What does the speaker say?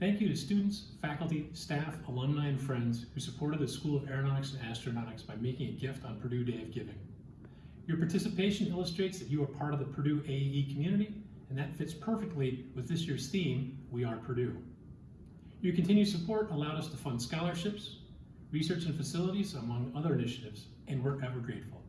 Thank you to students, faculty, staff, alumni, and friends who supported the School of Aeronautics and Astronautics by making a gift on Purdue Day of Giving. Your participation illustrates that you are part of the Purdue AAE community, and that fits perfectly with this year's theme, We Are Purdue. Your continued support allowed us to fund scholarships, research and facilities, among other initiatives, and we're ever grateful.